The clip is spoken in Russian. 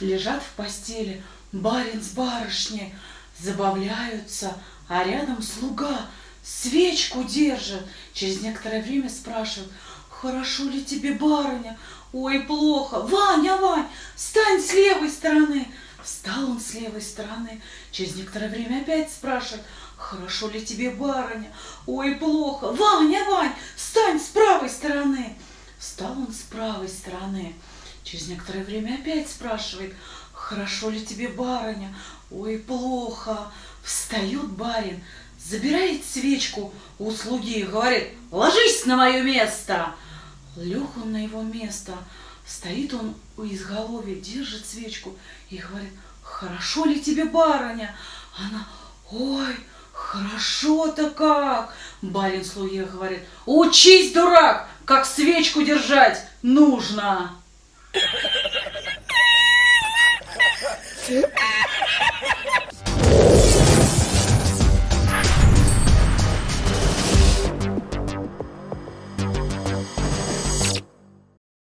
Лежат в постели барин с барышней, забавляются, а рядом слуга свечку держит. Через некоторое время спрашивают, хорошо ли тебе, барыня? Ой, плохо. Ваня, Вань, стань с левой стороны. Встал он с левой стороны. Через некоторое время опять спрашивает, хорошо ли тебе, барыня? Ой, плохо. Ваня, Вань, встань с правой стороны. Встал он с правой стороны. Через некоторое время опять спрашивает, хорошо ли тебе, барыня? Ой, плохо. Встает барин, забирает свечку у слуги и говорит, ложись на мое место. Лег он на его место, стоит он у изголовья, держит свечку и говорит, хорошо ли тебе, барыня? Она, ой, хорошо-то как. Барин слуге говорит, учись, дурак, как свечку держать нужно. Yeah.